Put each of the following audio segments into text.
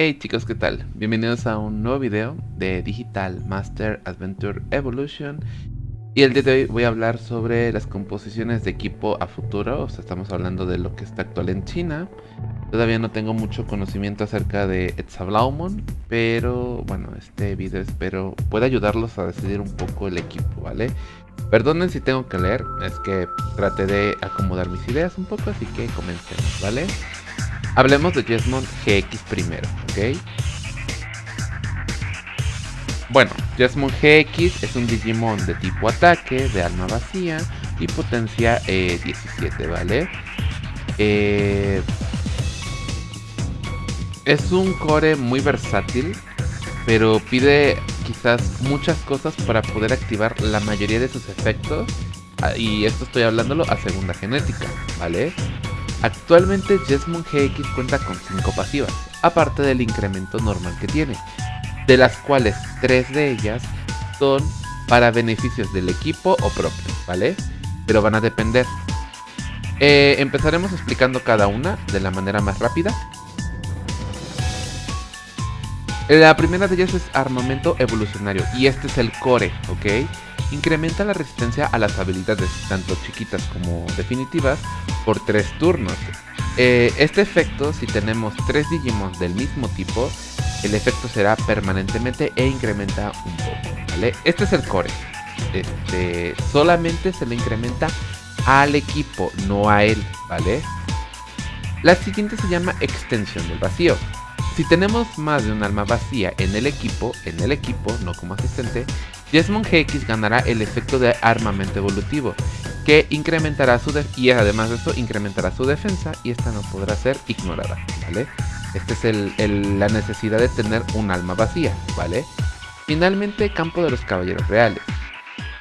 Hey chicos, ¿qué tal? Bienvenidos a un nuevo video de Digital Master Adventure Evolution Y el día de hoy voy a hablar sobre las composiciones de equipo a futuro O sea, estamos hablando de lo que está actual en China Todavía no tengo mucho conocimiento acerca de Etzablaumon Pero bueno, este video espero pueda ayudarlos a decidir un poco el equipo, ¿vale? Perdonen si tengo que leer, es que traté de acomodar mis ideas un poco, así que comencemos, ¿vale? Hablemos de Jesmon GX primero, Bueno, Jesmon GX es un Digimon de tipo ataque, de alma vacía y potencia 17, eh, ¿vale? Eh, es un core muy versátil, pero pide quizás muchas cosas para poder activar la mayoría de sus efectos. Ah, y esto estoy hablándolo a segunda genética, ¿vale? Actualmente Jesmon GX cuenta con 5 pasivas, aparte del incremento normal que tiene, de las cuales 3 de ellas son para beneficios del equipo o propio, ¿vale? Pero van a depender. Eh, empezaremos explicando cada una de la manera más rápida la primera de ellas es armamento evolucionario y este es el core, ¿ok? Incrementa la resistencia a las habilidades, tanto chiquitas como definitivas, por 3 turnos. Eh, este efecto, si tenemos 3 Digimon del mismo tipo, el efecto será permanentemente e incrementa un poco, ¿vale? Este es el core. Este, solamente se le incrementa al equipo, no a él, ¿vale? La siguiente se llama extensión del vacío. Si tenemos más de un alma vacía en el equipo, en el equipo, no como asistente, Jesmon GX ganará el efecto de armamento evolutivo, que incrementará su y además de eso incrementará su defensa y esta no podrá ser ignorada, ¿vale? Esta es la necesidad de tener un alma vacía, ¿vale? Finalmente, campo de los caballeros reales.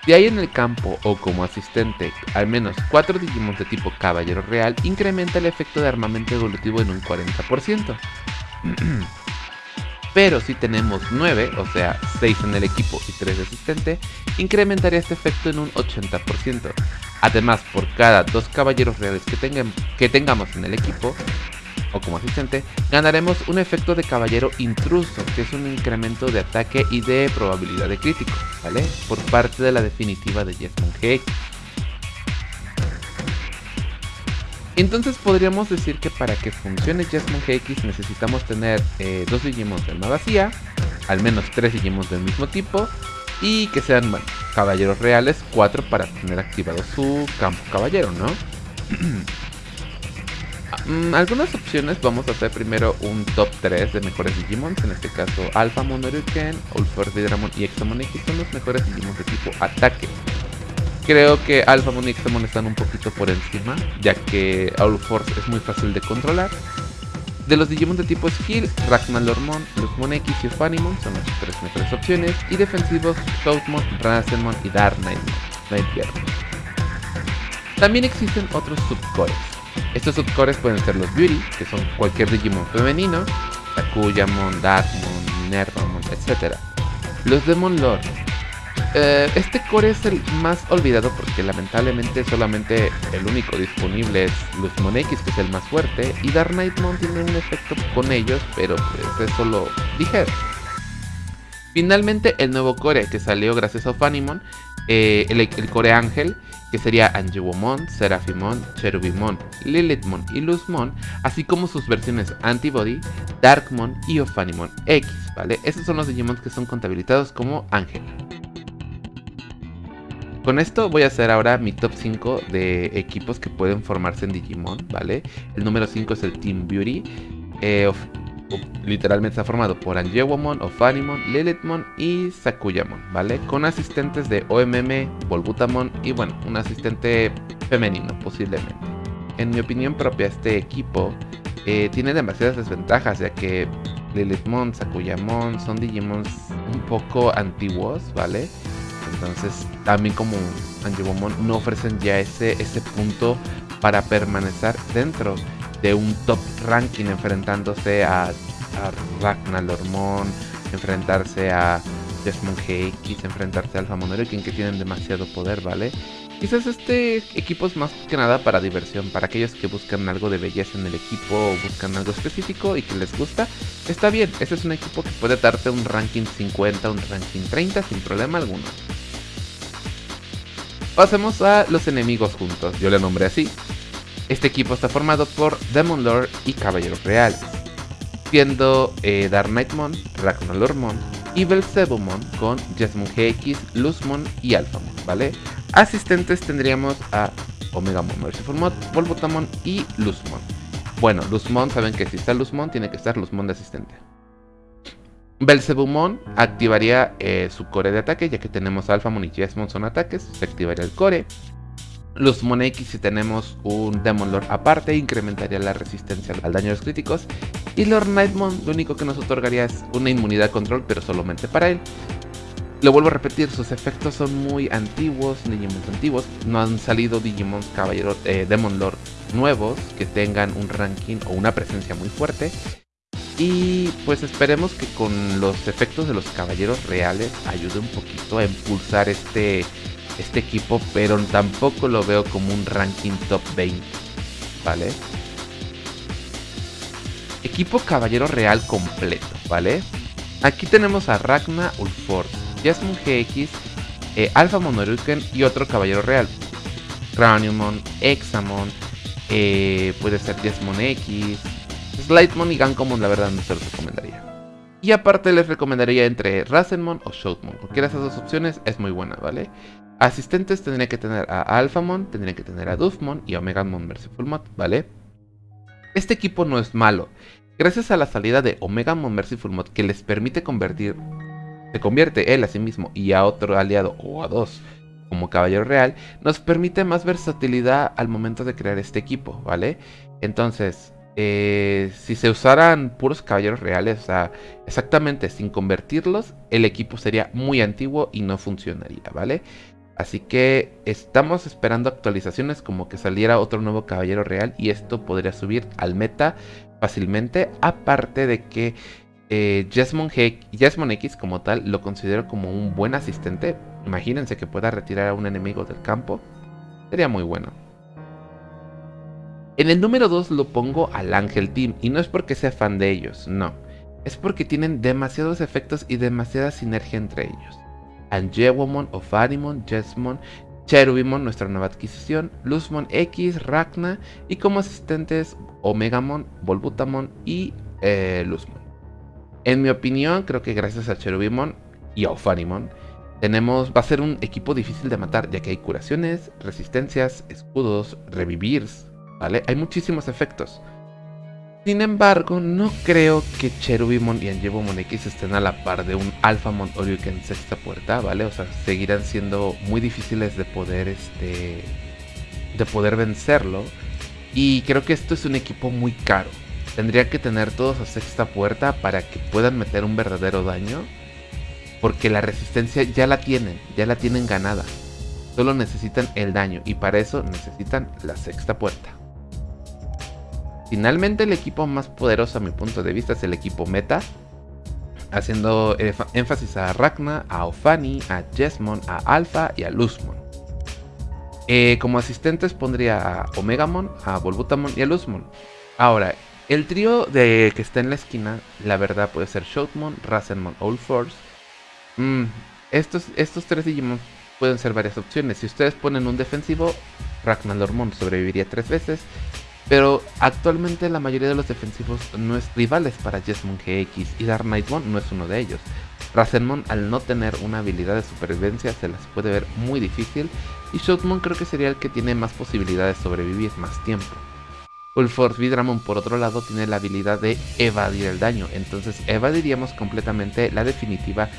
Si hay en el campo o como asistente al menos 4 Digimon de tipo caballero real, incrementa el efecto de armamento evolutivo en un 40%. Pero si tenemos 9, o sea 6 en el equipo y 3 de asistente, incrementaría este efecto en un 80%. Además, por cada 2 caballeros reales que, tengamos en el equipo, o como asistente, ganaremos un efecto de caballero intruso, que es un incremento de ataque y de probabilidad de crítico, ¿vale? Por parte de la definitiva de Jesmon GX. Entonces podríamos decir que para que funcione Jasmine GX necesitamos tener eh, dos Digimon de alma vacía, al menos tres Digimon del mismo tipo y que sean, caballeros reales, cuatro para tener activado su campo caballero, ¿no? Mm, algunas opciones, vamos a hacer primero un top 3 de mejores Digimon, en este caso Alpha Monoriken, Ulfor Vidramon y Examon X son los mejores Digimon de tipo ataque. Creo que Alphamon y Xamon están un poquito por encima, ya que All Force es muy fácil de controlar. De los Digimon de tipo Skill, Ragnarlormon, Luzmon X y Ufanimon son las tres mejores opciones. Y defensivos, Shoutmon, Rasenmon y Dark Knightmon. También existen otros subcores. Estos subcores pueden ser los Beauty, que son cualquier Digimon femenino, Takuyamon, Darkmon, Nervamon, etc. Los Demon Lord, eh, este core es el más olvidado porque lamentablemente solamente el único disponible es Luzmon X, que es el más fuerte, y Dark Knightmon tiene un efecto con ellos, pero pues, es solo ligero. Finalmente, el nuevo core que salió gracias a Fanimon, eh, el, core ángel, que sería Angewomon, Seraphimon, Cherubimon, Lilithmon y Luzmon, así como sus versiones Antibody, Darkmon y Ophanimon X, ¿vale? Esos son los Digimon que son contabilizados como ángel. Con esto voy a hacer ahora mi top 5 de equipos que pueden formarse en Digimon, ¿vale? El número 5 es el Team Beauty. Eh, literalmente está formado por Angewomon, Ophanimon, Lilithmon y Sakuyamon, ¿vale? Con asistentes de OMM, Volbutamon y bueno, un asistente femenino posiblemente. En mi opinión propia, este equipo eh, tiene demasiadas desventajas, ya que Lilithmon, Sakuyamon son Digimons un poco antiguos, ¿vale? Entonces, también como Angemon no ofrecen ya ese, ese punto para permanecer dentro de un top ranking enfrentándose a, a Ragnar enfrentarse a Desmond GX, enfrentarse a Alpha Monoriken que tienen demasiado poder, ¿vale? Quizás este equipo es más que nada para diversión, para aquellos que buscan algo de belleza en el equipo o buscan algo específico y que les gusta. Está bien, ese es un equipo que puede darte un ranking 50, un ranking 30 sin problema alguno. Pasemos a los enemigos juntos, yo le nombré así. Este equipo está formado por Demon Lord y Caballeros Reales, siendo eh, Dark Knightmon, Ragnarlormon y Belzebumon con Jasmine GX, Luzmon y Alphamon, ¿vale? Asistentes tendríamos a Omega Mon, Merciful Mod, Volbutamon y Luzmon. Bueno, Luzmon, saben que si está Luzmon, tiene que estar Luzmon de asistente. Belzebumon activaría eh, su core de ataque, ya que tenemos Alphamon y Jesmon son ataques, se activaría el core. Luzmon X, si tenemos un Demon Lord aparte, incrementaría la resistencia al daño de los críticos. Y Lord Nightmon, lo único que nos otorgaría es una inmunidad control, pero solamente para él. Lo vuelvo a repetir, sus efectos son muy antiguos, Digimons antiguos. No han salido Digimons Caballero eh, Demon Lord nuevos que tengan un ranking o una presencia muy fuerte. Y pues esperemos que con los efectos de los caballeros reales ayude un poquito a impulsar este, este equipo, pero tampoco lo veo como un ranking top 20, ¿vale? Equipo caballero real completo, ¿vale? Aquí tenemos a Ragna Ulforce Jasmine GX, eh, Alpha Monoruken y otro caballero real. Craniumon, Examon, eh, puede ser Jasmine X, Slightmon y Gankomon la verdad no se los recomendaría. Y aparte les recomendaría entre Rasenmon o Shoutmon. Cualquiera de esas dos opciones es muy buena, ¿vale? Asistentes tendría que tener a Alphamon, tendría que tener a Dufmon y Omegamon Merciful Mod, ¿vale? Este equipo no es malo. Gracias a la salida de Omegamon Merciful Mod que les permite convertir se convierte él a sí mismo y a otro aliado o a dos como caballero real, nos permite más versatilidad al momento de crear este equipo, ¿vale? Entonces, eh, si se usaran puros caballeros reales, o sea, exactamente sin convertirlos, el equipo sería muy antiguo y no funcionaría, ¿vale? Así que estamos esperando actualizaciones como que saliera otro nuevo caballero real y esto podría subir al meta fácilmente, aparte de que eh, Jasmine, X como tal lo considero como un buen asistente. Imagínense que pueda retirar a un enemigo del campo. Sería muy bueno. En el número 2 lo pongo al Ángel Team y no es porque sea fan de ellos, no. Es porque tienen demasiados efectos y demasiada sinergia entre ellos. Angewomon, Ofarimon, Jesmon, Cherubimon, nuestra nueva adquisición, Luzmon X, Ragna y como asistentes Omegamon, Volbutamon y eh, Luzmon. En mi opinión, creo que gracias a Cherubimon y a Ophanimon, tenemos, va a ser un equipo difícil de matar, ya que hay curaciones, resistencias, escudos, revivirs, Hay muchísimos efectos. Sin embargo, no creo que Cherubimon y Angevomon X estén a la par de un Alphamon en sexta puerta, ¿vale? O sea, seguirán siendo muy difíciles de poder, este, de poder vencerlo. Y creo que esto es un equipo muy caro. Tendría que tener todos a sexta puerta para que puedan meter un verdadero daño. Porque la resistencia ya la tienen, ya la tienen ganada. Solo necesitan el daño y para eso necesitan la sexta puerta. Finalmente el equipo más poderoso a mi punto de vista es el equipo meta. Haciendo énfasis a Ragna, a Ofani, a Jesmon, a Alpha y a Luzmon. Eh, como asistentes pondría a Omegamon, a Volbutamon y a Luzmon. Ahora, el trío de que está en la esquina, la verdad puede ser Shoutmon, Rasenmon Old Force. Mm, estos, estos tres Digimon pueden ser varias opciones. Si ustedes ponen un defensivo, Ragnarlormon sobreviviría tres veces. Pero actualmente la mayoría de los defensivos no es rivales para Jesmon GX y Dark Knightmon no es uno de ellos. Rasenmon al no tener una habilidad de supervivencia se las puede ver muy difícil y Shoutmon creo que sería el que tiene más posibilidades de sobrevivir más tiempo. Ulforce Vidramon por otro lado tiene la habilidad de evadir el daño, entonces evadiríamos completamente la definitiva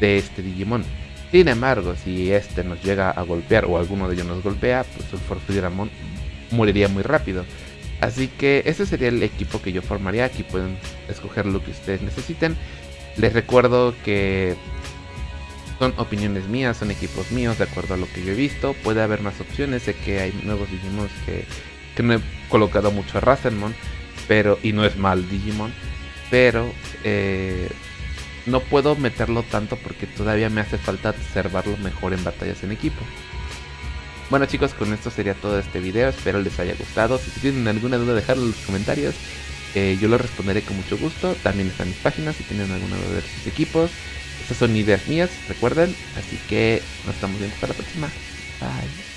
de este Digimon. Sin embargo, si este nos llega a golpear o alguno de ellos nos golpea, pues Ulforce Vidramon moriría muy rápido. Así que ese sería el equipo que yo formaría, aquí pueden escoger lo que ustedes necesiten. Les recuerdo que son opiniones mías, son equipos míos de acuerdo a lo que yo he visto. Puede haber más opciones, sé que hay nuevos Digimon que que no he colocado mucho a Rasenmon, pero, y no es mal Digimon, pero eh, no puedo meterlo tanto porque todavía me hace falta observarlo mejor en batallas en equipo. Bueno chicos, con esto sería todo este video, espero les haya gustado. Si tienen alguna duda, dejadlo en los comentarios. Eh, yo lo responderé con mucho gusto. También están mis páginas si tienen alguna duda de sus equipos. Estas son ideas mías, recuerden. Así que nos estamos viendo hasta la próxima. Bye.